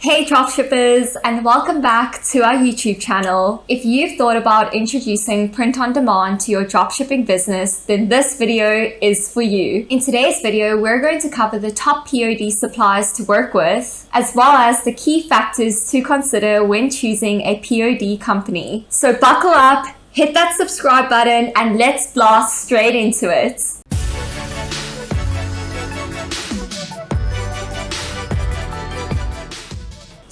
Hey dropshippers and welcome back to our YouTube channel. If you've thought about introducing print on demand to your dropshipping business, then this video is for you. In today's video, we're going to cover the top POD suppliers to work with, as well as the key factors to consider when choosing a POD company. So buckle up, hit that subscribe button and let's blast straight into it.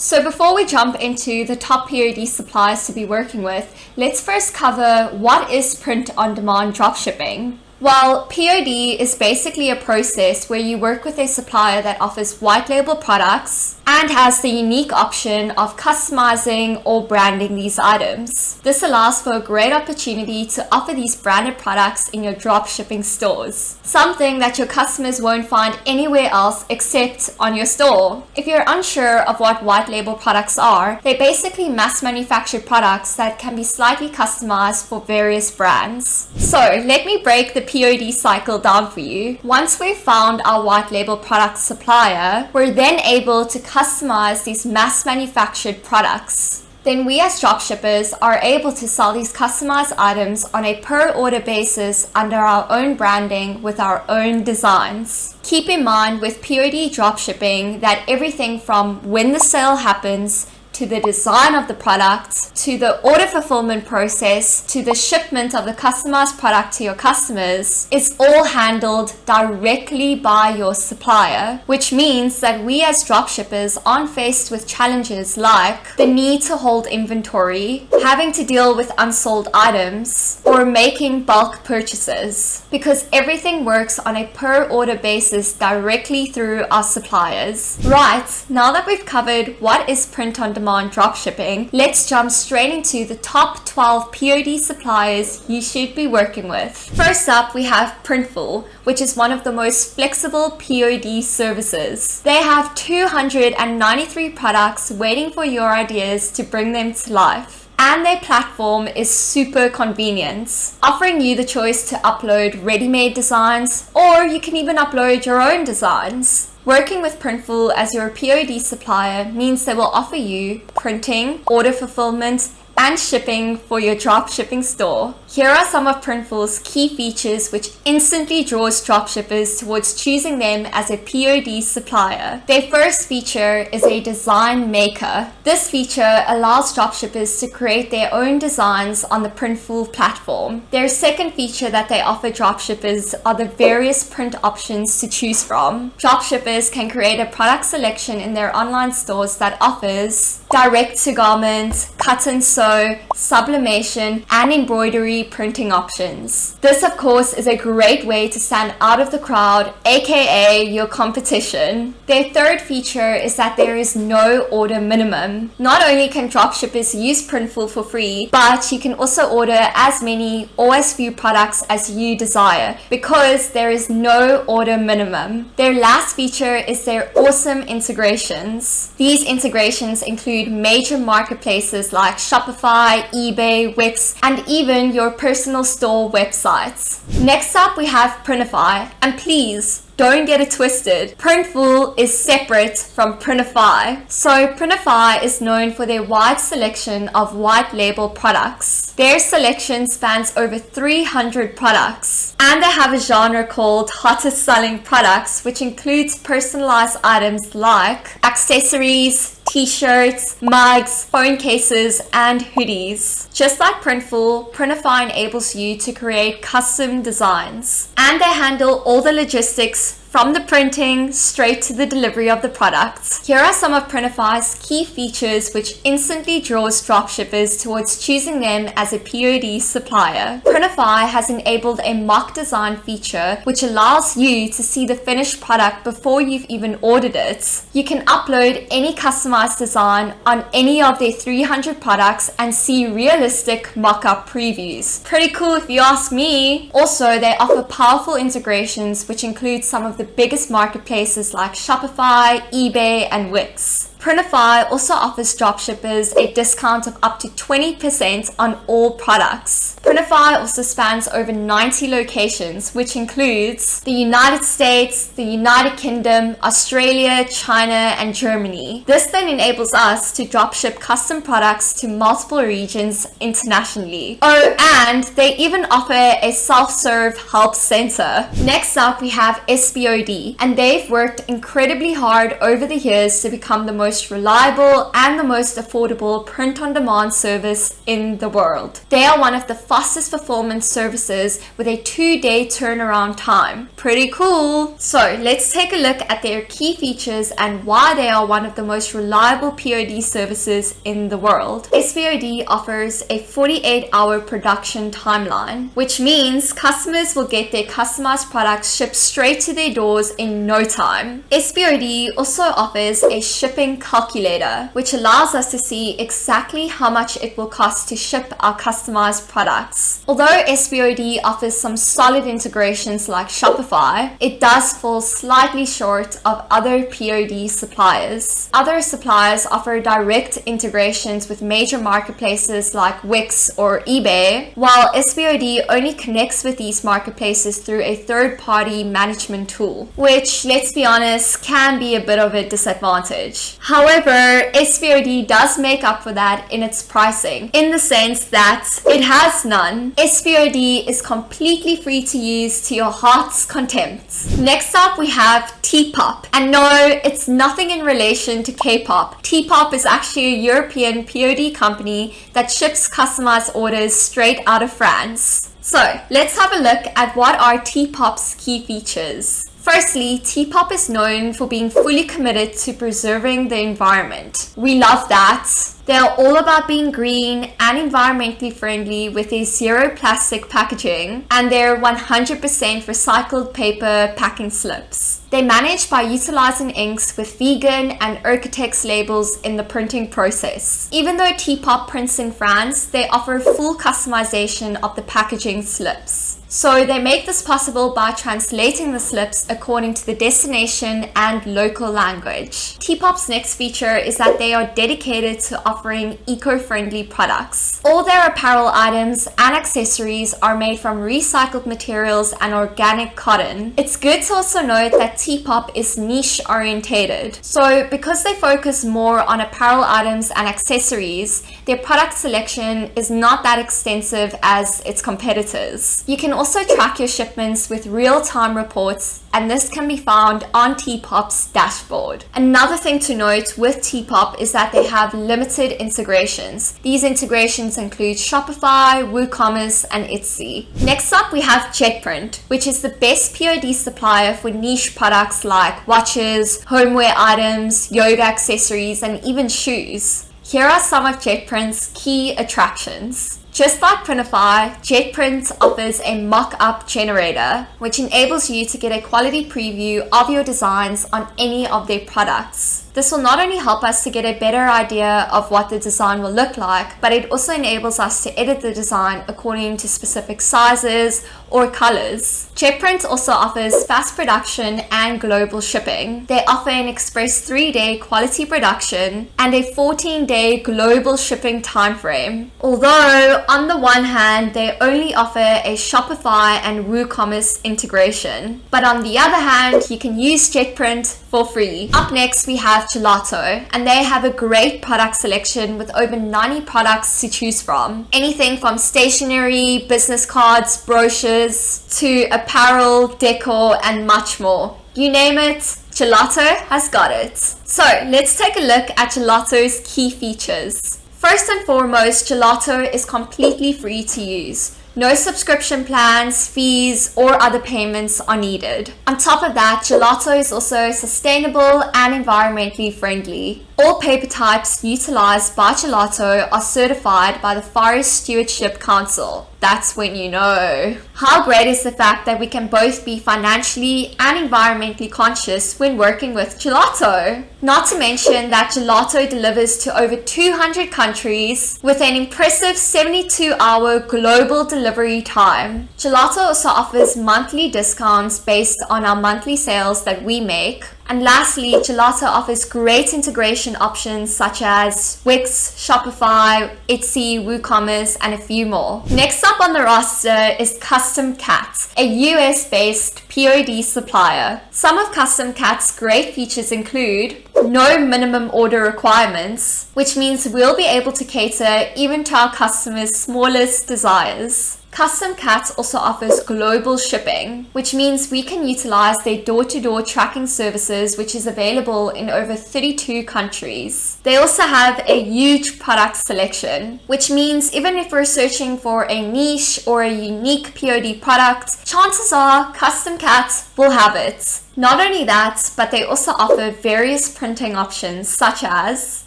So before we jump into the top POD suppliers to be working with, let's first cover what is print-on-demand dropshipping. Well, POD is basically a process where you work with a supplier that offers white label products and has the unique option of customizing or branding these items. This allows for a great opportunity to offer these branded products in your drop shipping stores, something that your customers won't find anywhere else except on your store. If you're unsure of what white label products are, they're basically mass manufactured products that can be slightly customized for various brands. So let me break the POD cycle down for you. Once we've found our white label product supplier, we're then able to customize these mass manufactured products. Then we as dropshippers are able to sell these customized items on a per order basis under our own branding with our own designs. Keep in mind with POD dropshipping that everything from when the sale happens to the design of the product, to the order fulfillment process, to the shipment of the customized product to your customers, is all handled directly by your supplier, which means that we as dropshippers aren't faced with challenges like the need to hold inventory, having to deal with unsold items, or making bulk purchases, because everything works on a per order basis directly through our suppliers. Right, now that we've covered what is print on demand demand dropshipping, let's jump straight into the top 12 POD suppliers you should be working with. First up, we have Printful, which is one of the most flexible POD services. They have 293 products waiting for your ideas to bring them to life and their platform is super convenient, offering you the choice to upload ready-made designs or you can even upload your own designs. Working with Printful as your POD supplier means they will offer you printing, order fulfillment, and shipping for your drop shipping store. Here are some of Printful's key features which instantly draws dropshippers towards choosing them as a POD supplier. Their first feature is a design maker. This feature allows dropshippers to create their own designs on the Printful platform. Their second feature that they offer dropshippers are the various print options to choose from. Dropshippers can create a product selection in their online stores that offers direct to garment, cut and sew, sublimation, and embroidery printing options. This of course is a great way to stand out of the crowd, aka your competition. Their third feature is that there is no order minimum. Not only can dropshippers use Printful for free, but you can also order as many or as few products as you desire because there is no order minimum. Their last feature is their awesome integrations. These integrations include major marketplaces like Shopify, eBay, Wix, and even your personal store websites. Next up, we have Printify. And please, don't get it twisted. Printful is separate from Printify. So Printify is known for their wide selection of white label products. Their selection spans over 300 products. And they have a genre called hottest selling products, which includes personalized items like accessories, t-shirts, mugs, phone cases, and hoodies. Just like Printful, Printify enables you to create custom designs. And they handle all the logistics from the printing straight to the delivery of the products. Here are some of Printify's key features which instantly draws dropshippers towards choosing them as a POD supplier. Printify has enabled a mock design feature which allows you to see the finished product before you've even ordered it. You can upload any customized design on any of their 300 products and see realistic mock-up previews. Pretty cool if you ask me. Also, they offer powerful integrations which include some of the biggest marketplaces like Shopify, eBay, and Wix. Printify also offers dropshippers a discount of up to 20% on all products. Printify also spans over 90 locations, which includes the United States, the United Kingdom, Australia, China, and Germany. This then enables us to dropship custom products to multiple regions internationally. Oh, and they even offer a self-serve help center. Next up, we have SPOD, and they've worked incredibly hard over the years to become the most reliable and the most affordable print-on-demand service in the world. They are one of the fastest performance services with a two-day turnaround time. Pretty cool! So let's take a look at their key features and why they are one of the most reliable POD services in the world. SPOD offers a 48-hour production timeline, which means customers will get their customized products shipped straight to their doors in no time. SPOD also offers a shipping calculator, which allows us to see exactly how much it will cost to ship our customized products. Although SPOD offers some solid integrations like Shopify, it does fall slightly short of other POD suppliers. Other suppliers offer direct integrations with major marketplaces like Wix or eBay, while SPOD only connects with these marketplaces through a third-party management tool, which, let's be honest, can be a bit of a disadvantage. However, SPOD does make up for that in its pricing, in the sense that it has none. SPOD is completely free to use to your heart's contempt. Next up, we have T-Pop. And no, it's nothing in relation to K-pop. T-Pop is actually a European POD company that ships customized orders straight out of France. So let's have a look at what are T-Pop's key features. Firstly, T-Pop is known for being fully committed to preserving the environment. We love that. They're all about being green and environmentally friendly with their zero plastic packaging and their 100% recycled paper packing slips. They manage by utilizing inks with vegan and Oeko-Tex labels in the printing process. Even though T-Pop prints in France, they offer full customization of the packaging slips. So they make this possible by translating the slips according to the destination and local language. T-Pop's next feature is that they are dedicated to offering eco-friendly products. All their apparel items and accessories are made from recycled materials and organic cotton. It's good to also note that T-Pop is niche orientated. So because they focus more on apparel items and accessories, their product selection is not that extensive as its competitors. You can also track your shipments with real-time reports and this can be found on T-Pop's dashboard. Another thing to note with T-Pop is that they have limited integrations. These integrations include Shopify, WooCommerce, and Etsy. Next up, we have Jetprint, which is the best POD supplier for niche products like watches, homeware items, yoga accessories, and even shoes. Here are some of Jetprint's key attractions. Just like Printify, JetPrint offers a mock-up generator, which enables you to get a quality preview of your designs on any of their products. This will not only help us to get a better idea of what the design will look like, but it also enables us to edit the design according to specific sizes or colors. JetPrint also offers fast production and global shipping. They offer an express 3-day quality production and a 14-day global shipping timeframe. Although, on the one hand, they only offer a Shopify and WooCommerce integration. But on the other hand, you can use JetPrint for free. Up next, we have Gelato, and they have a great product selection with over 90 products to choose from. Anything from stationery, business cards, brochures, to apparel, decor, and much more. You name it, Gelato has got it. So let's take a look at Gelato's key features. First and foremost, Gelato is completely free to use. No subscription plans, fees, or other payments are needed. On top of that, Gelato is also sustainable and environmentally friendly. All paper types utilized by Gelato are certified by the Forest Stewardship Council. That's when you know. How great is the fact that we can both be financially and environmentally conscious when working with Gelato? Not to mention that Gelato delivers to over 200 countries with an impressive 72 hour global delivery time. Gelato also offers monthly discounts based on our monthly sales that we make And lastly, Gelato offers great integration options such as Wix, Shopify, Etsy, WooCommerce, and a few more. Next up on the roster is Custom Cat, a US-based POD supplier. Some of Custom Cat's great features include no minimum order requirements, which means we'll be able to cater even to our customers' smallest desires. Custom Cats also offers global shipping, which means we can utilize their door-to-door -door tracking services, which is available in over 32 countries. They also have a huge product selection, which means even if we're searching for a niche or a unique POD product, chances are Custom Cats will have it. Not only that, but they also offer various printing options such as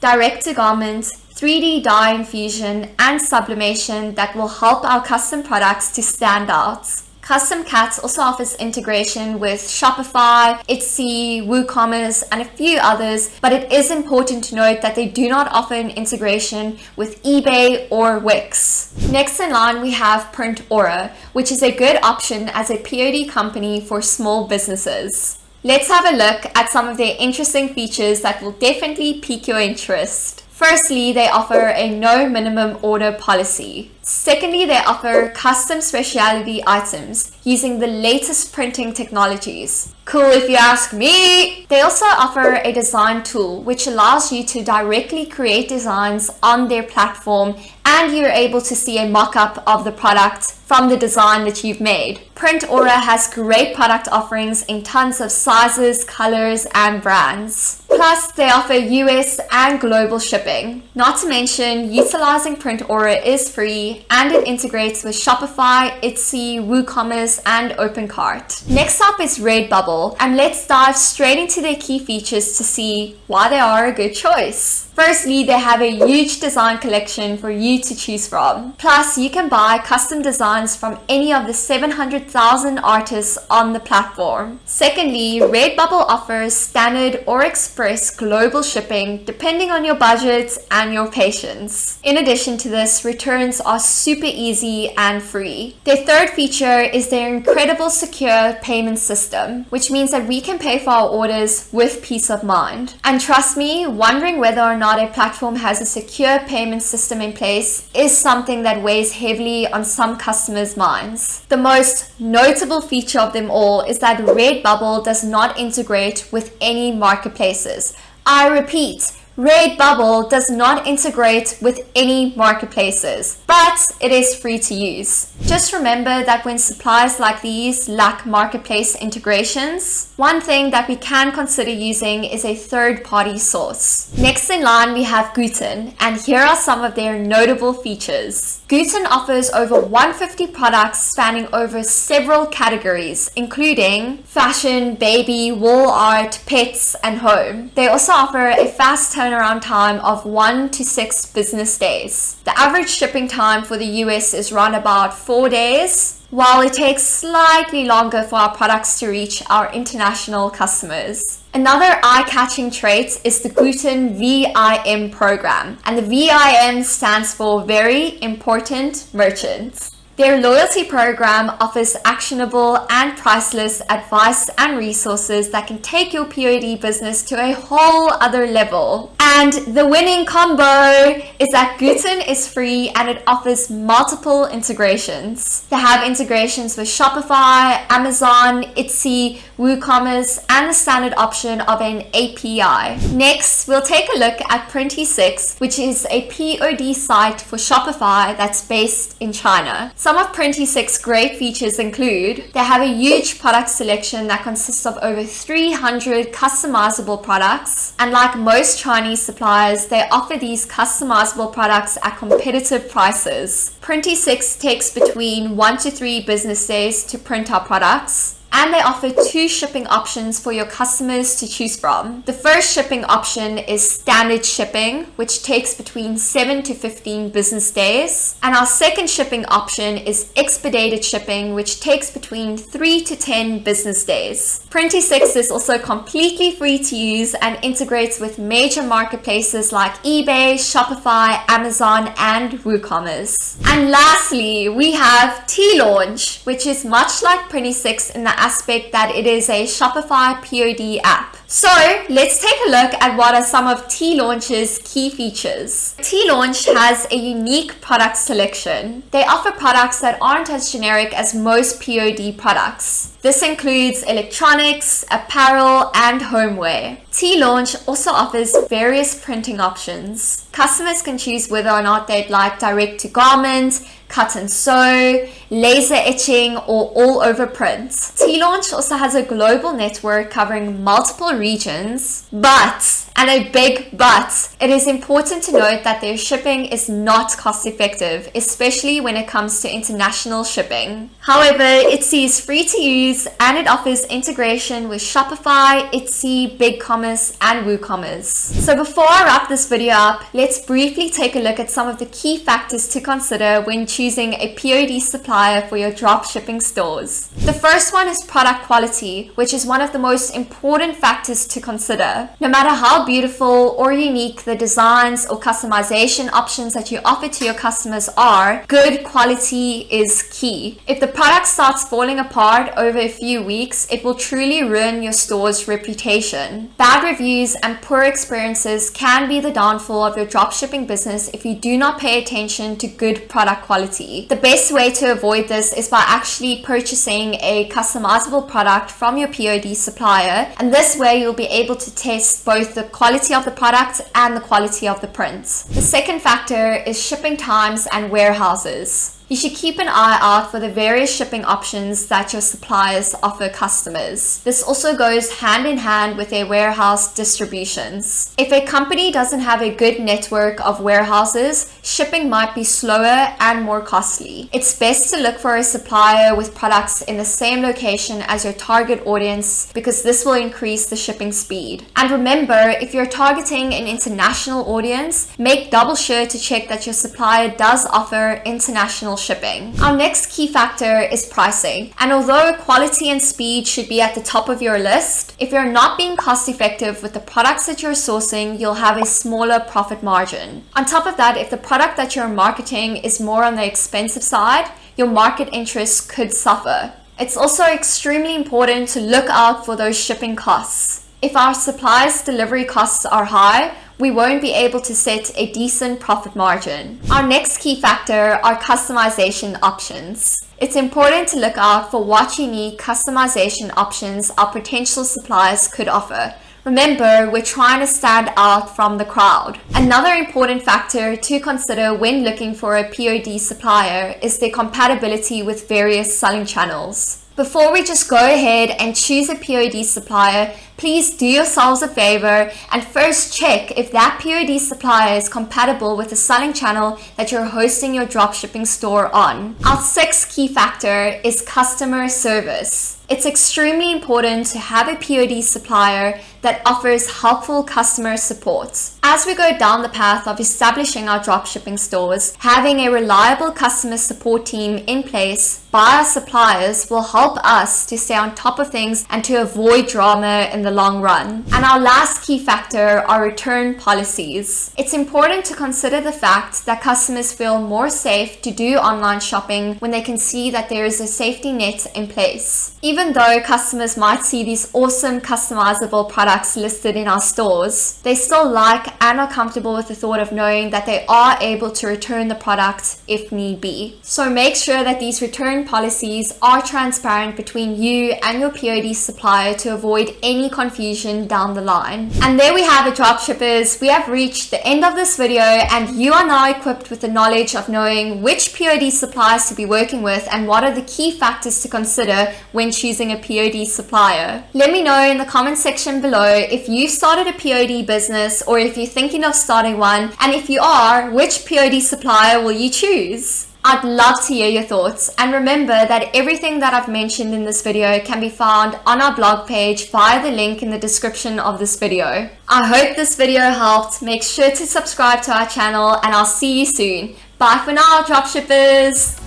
direct-to-garment, 3D dye infusion, and sublimation that will help our custom products to stand out. Custom Cats also offers integration with Shopify, Etsy, WooCommerce, and a few others, but it is important to note that they do not offer an integration with eBay or Wix. Next in line, we have Print Aura, which is a good option as a POD company for small businesses. Let's have a look at some of their interesting features that will definitely pique your interest. Firstly, they offer a no minimum order policy. Secondly, they offer custom specialty items using the latest printing technologies. Cool if you ask me! They also offer a design tool which allows you to directly create designs on their platform and you're able to see a mock-up of the product from the design that you've made. Print Aura has great product offerings in tons of sizes, colors, and brands. Plus, they offer US and global shipping. Not to mention, utilizing Print Aura is free and it integrates with Shopify, Etsy, WooCommerce, and OpenCart. Next up is Redbubble, and let's dive straight into their key features to see why they are a good choice. Firstly, they have a huge design collection for you to choose from. Plus, you can buy custom designs from any of the 700,000 artists on the platform. Secondly, Redbubble offers standard or express global shipping depending on your budget and your patience. In addition to this, returns are super easy and free. Their third feature is their incredible secure payment system, which means that we can pay for our orders with peace of mind. And trust me, wondering whether or not not a platform has a secure payment system in place is something that weighs heavily on some customers' minds. The most notable feature of them all is that Redbubble does not integrate with any marketplaces. I repeat, Redbubble does not integrate with any marketplaces, but it is free to use. Just remember that when suppliers like these lack marketplace integrations, one thing that we can consider using is a third-party source. Next in line, we have Gooten, and here are some of their notable features. Gooten offers over 150 products spanning over several categories, including fashion, baby, wall art, pets, and home. They also offer a fast turnaround time of one to six business days. The average shipping time for the US is around about four days, while it takes slightly longer for our products to reach our international customers. Another eye-catching trait is the Gooten VIM program, and the VIM stands for Very Important Merchants. Their loyalty program offers actionable and priceless advice and resources that can take your POD business to a whole other level. And the winning combo is that Gooten is free and it offers multiple integrations. They have integrations with Shopify, Amazon, Etsy, WooCommerce, and the standard option of an API. Next, we'll take a look at Printy6, which is a POD site for Shopify that's based in China. Some of Printy6's great features include they have a huge product selection that consists of over 300 customizable products. And like most Chinese suppliers, they offer these customizable products at competitive prices. Printy6 takes between one to three business days to print our products and they offer two shipping options for your customers to choose from. The first shipping option is standard shipping, which takes between 7 to 15 business days. And our second shipping option is expedited shipping, which takes between 3 to 10 business days. Printy6 is also completely free to use and integrates with major marketplaces like eBay, Shopify, Amazon, and WooCommerce. And lastly, we have Teelaunch, which is much like Printy6 in the aspect that it is a Shopify POD app. So let's take a look at what are some of Teelaunch's key features. Teelaunch has a unique product selection. They offer products that aren't as generic as most POD products. This includes electronics, apparel, and homeware. Teelaunch also offers various printing options. Customers can choose whether or not they'd like direct to garment, cut and sew, laser etching, or all over prints. Teelaunch also has a global network covering multiple regions, but and a big but. It is important to note that their shipping is not cost effective, especially when it comes to international shipping. However, Etsy is free to use and it offers integration with Shopify, Etsy, BigCommerce, and WooCommerce. So before I wrap this video up, let's briefly take a look at some of the key factors to consider when choosing a POD supplier for your drop shipping stores. The first one is product quality, which is one of the most important factors to consider. No matter how beautiful or unique the designs or customization options that you offer to your customers are, good quality is key. If the product starts falling apart over a few weeks, it will truly ruin your store's reputation. Bad reviews and poor experiences can be the downfall of your dropshipping business if you do not pay attention to good product quality. The best way to avoid this is by actually purchasing a customizable product from your POD supplier and this way you'll be able to test both the quality of the product and the quality of the prints. The second factor is shipping times and warehouses. You should keep an eye out for the various shipping options that your suppliers offer customers. This also goes hand in hand with their warehouse distributions. If a company doesn't have a good network of warehouses, shipping might be slower and more costly. It's best to look for a supplier with products in the same location as your target audience because this will increase the shipping speed. And remember, if you're targeting an international audience, make double sure to check that your supplier does offer international shipping. Our next key factor is pricing. And although quality and speed should be at the top of your list, if you're not being cost effective with the products that you're sourcing, you'll have a smaller profit margin. On top of that, if the product that you're marketing is more on the expensive side, your market interest could suffer. It's also extremely important to look out for those shipping costs. If our supplies delivery costs are high, we won't be able to set a decent profit margin. Our next key factor are customization options. It's important to look out for what unique customization options our potential suppliers could offer. Remember, we're trying to stand out from the crowd. Another important factor to consider when looking for a POD supplier is their compatibility with various selling channels. Before we just go ahead and choose a POD supplier, please do yourselves a favor and first check if that POD supplier is compatible with the selling channel that you're hosting your dropshipping store on. Our sixth key factor is customer service. It's extremely important to have a POD supplier that offers helpful customer support. As we go down the path of establishing our dropshipping stores, having a reliable customer support team in place by our suppliers will help us to stay on top of things and to avoid drama in the long run. And our last key factor are return policies. It's important to consider the fact that customers feel more safe to do online shopping when they can see that there is a safety net in place. Even though customers might see these awesome customizable products listed in our stores, they still like and are comfortable with the thought of knowing that they are able to return the product if need be. So make sure that these return policies are transparent between you and your POD supplier to avoid any confusion down the line. And there we have it dropshippers. We have reached the end of this video and you are now equipped with the knowledge of knowing which POD suppliers to be working with and what are the key factors to consider when choosing a POD supplier. Let me know in the comment section below if you've started a POD business or if you're thinking of starting one and if you are, which POD supplier will you choose? I'd love to hear your thoughts and remember that everything that I've mentioned in this video can be found on our blog page via the link in the description of this video. I hope this video helped. Make sure to subscribe to our channel and I'll see you soon. Bye for now, dropshippers!